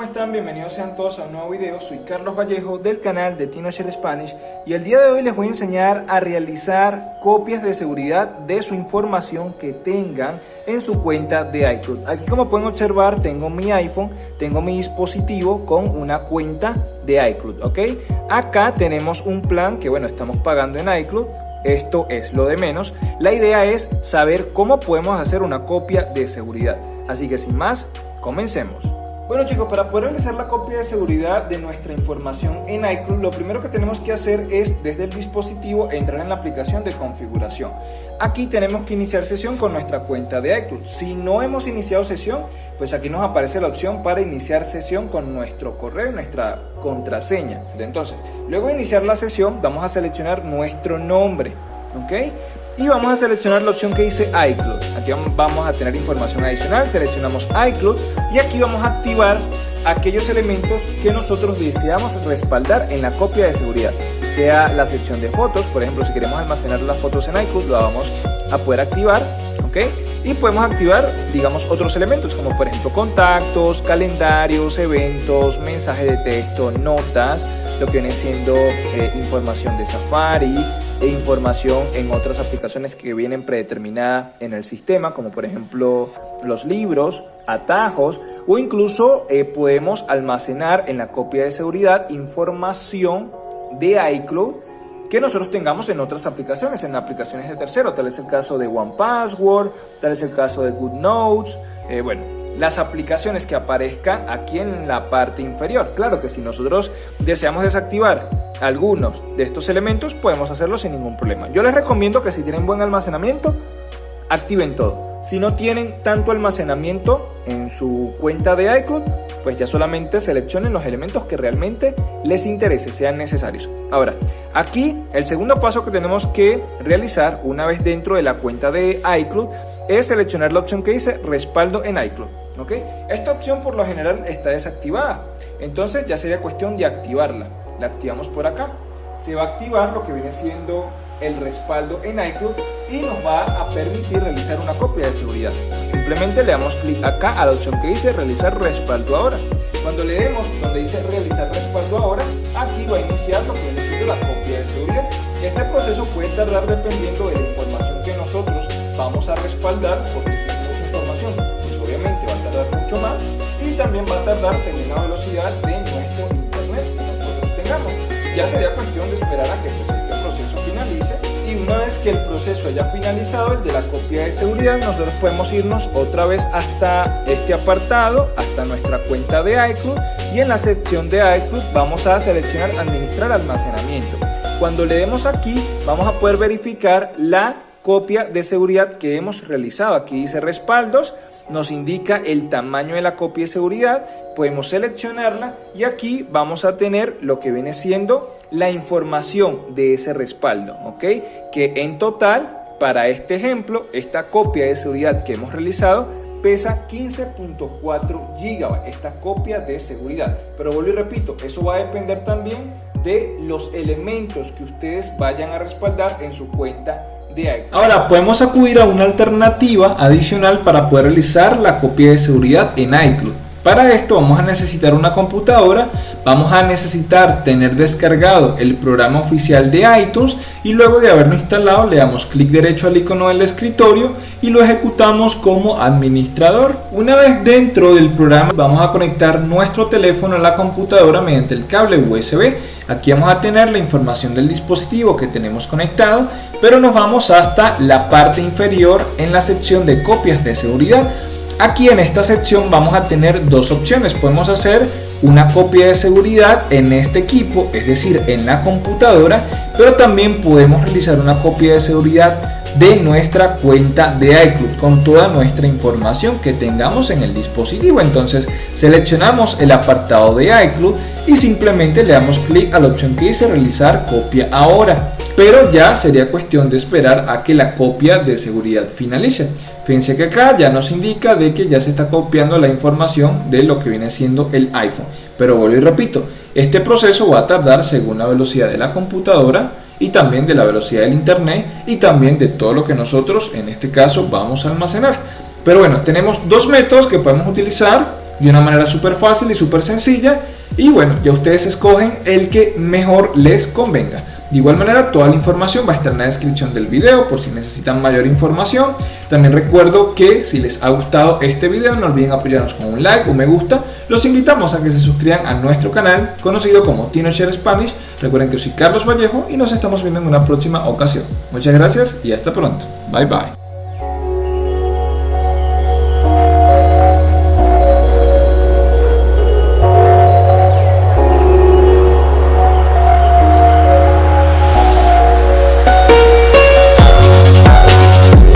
¿cómo están? Bienvenidos sean todos a un nuevo video. Soy Carlos Vallejo del canal de TinoShare Spanish y el día de hoy les voy a enseñar a realizar copias de seguridad de su información que tengan en su cuenta de iCloud. Aquí como pueden observar tengo mi iPhone, tengo mi dispositivo con una cuenta de iCloud, ¿ok? Acá tenemos un plan que bueno, estamos pagando en iCloud esto es lo de menos. La idea es saber cómo podemos hacer una copia de seguridad. Así que sin más, comencemos. Bueno chicos, para poder realizar la copia de seguridad de nuestra información en iCloud, lo primero que tenemos que hacer es desde el dispositivo entrar en la aplicación de configuración. Aquí tenemos que iniciar sesión con nuestra cuenta de iCloud. Si no hemos iniciado sesión, pues aquí nos aparece la opción para iniciar sesión con nuestro correo y nuestra contraseña. Entonces, luego de iniciar la sesión, vamos a seleccionar nuestro nombre, ¿ok? y vamos a seleccionar la opción que dice iCloud. Aquí vamos a tener información adicional, seleccionamos iCloud y aquí vamos a activar aquellos elementos que nosotros deseamos respaldar en la copia de seguridad. Sea la sección de fotos, por ejemplo, si queremos almacenar las fotos en iCloud, lo vamos a poder activar, ¿ok? Y podemos activar, digamos, otros elementos como por ejemplo contactos, calendarios, eventos, mensajes de texto, notas, lo que viene siendo eh, información de Safari, e información en otras aplicaciones que vienen predeterminada en el sistema, como por ejemplo los libros, atajos o incluso eh, podemos almacenar en la copia de seguridad información de iCloud que nosotros tengamos en otras aplicaciones, en aplicaciones de tercero, tal es el caso de OnePassword, tal es el caso de GoodNotes, eh, bueno, las aplicaciones que aparezcan aquí en la parte inferior. Claro que si nosotros deseamos desactivar algunos de estos elementos, podemos hacerlo sin ningún problema. Yo les recomiendo que si tienen buen almacenamiento, activen todo. Si no tienen tanto almacenamiento en su cuenta de iCloud, pues ya solamente seleccionen los elementos que realmente les interese, sean necesarios. Ahora, aquí el segundo paso que tenemos que realizar una vez dentro de la cuenta de iCloud es seleccionar la opción que dice respaldo en iCloud. ¿Ok? Esta opción por lo general está desactivada, entonces ya sería cuestión de activarla. La activamos por acá. Se va a activar lo que viene siendo el respaldo en iCloud y nos va a permitir realizar una copia de seguridad. Simplemente le damos clic acá a la opción que dice realizar respaldo ahora. Cuando le demos donde dice realizar respaldo ahora, aquí va a iniciar lo que viene siendo la copia de seguridad. Este proceso puede tardar dependiendo de la información que nosotros vamos a respaldar, porque mucho más y también va a tardar según la velocidad de nuestro internet que nosotros tengamos. Ya sería cuestión de esperar a que este proceso finalice y una vez que el proceso haya finalizado, el de la copia de seguridad, nosotros podemos irnos otra vez hasta este apartado, hasta nuestra cuenta de iCloud y en la sección de iCloud vamos a seleccionar administrar almacenamiento. Cuando le demos aquí, vamos a poder verificar la copia de seguridad que hemos realizado. Aquí dice respaldos, nos indica el tamaño de la copia de seguridad, podemos seleccionarla y aquí vamos a tener lo que viene siendo la información de ese respaldo, ¿ok? Que en total, para este ejemplo, esta copia de seguridad que hemos realizado pesa 15.4 GB, esta copia de seguridad. Pero vuelvo y repito, eso va a depender también de los elementos que ustedes vayan a respaldar en su cuenta Ahora podemos acudir a una alternativa adicional para poder realizar la copia de seguridad en iCloud. Para esto vamos a necesitar una computadora, vamos a necesitar tener descargado el programa oficial de iTunes y luego de haberlo instalado le damos clic derecho al icono del escritorio y lo ejecutamos como administrador. Una vez dentro del programa vamos a conectar nuestro teléfono a la computadora mediante el cable USB. Aquí vamos a tener la información del dispositivo que tenemos conectado, pero nos vamos hasta la parte inferior en la sección de copias de seguridad Aquí en esta sección vamos a tener dos opciones. Podemos hacer una copia de seguridad en este equipo, es decir, en la computadora, pero también podemos realizar una copia de seguridad de nuestra cuenta de iCloud con toda nuestra información que tengamos en el dispositivo. Entonces seleccionamos el apartado de iCloud y simplemente le damos clic a la opción que dice realizar copia ahora pero ya sería cuestión de esperar a que la copia de seguridad finalice. Fíjense que acá ya nos indica de que ya se está copiando la información de lo que viene siendo el iPhone. Pero vuelvo y repito, este proceso va a tardar según la velocidad de la computadora y también de la velocidad del internet y también de todo lo que nosotros en este caso vamos a almacenar. Pero bueno, tenemos dos métodos que podemos utilizar de una manera súper fácil y súper sencilla y bueno, ya ustedes escogen el que mejor les convenga. De igual manera, toda la información va a estar en la descripción del video por si necesitan mayor información. También recuerdo que si les ha gustado este video, no olviden apoyarnos con un like, o me gusta. Los invitamos a que se suscriban a nuestro canal conocido como TinoShare Spanish. Recuerden que soy Carlos Vallejo y nos estamos viendo en una próxima ocasión. Muchas gracias y hasta pronto. Bye bye.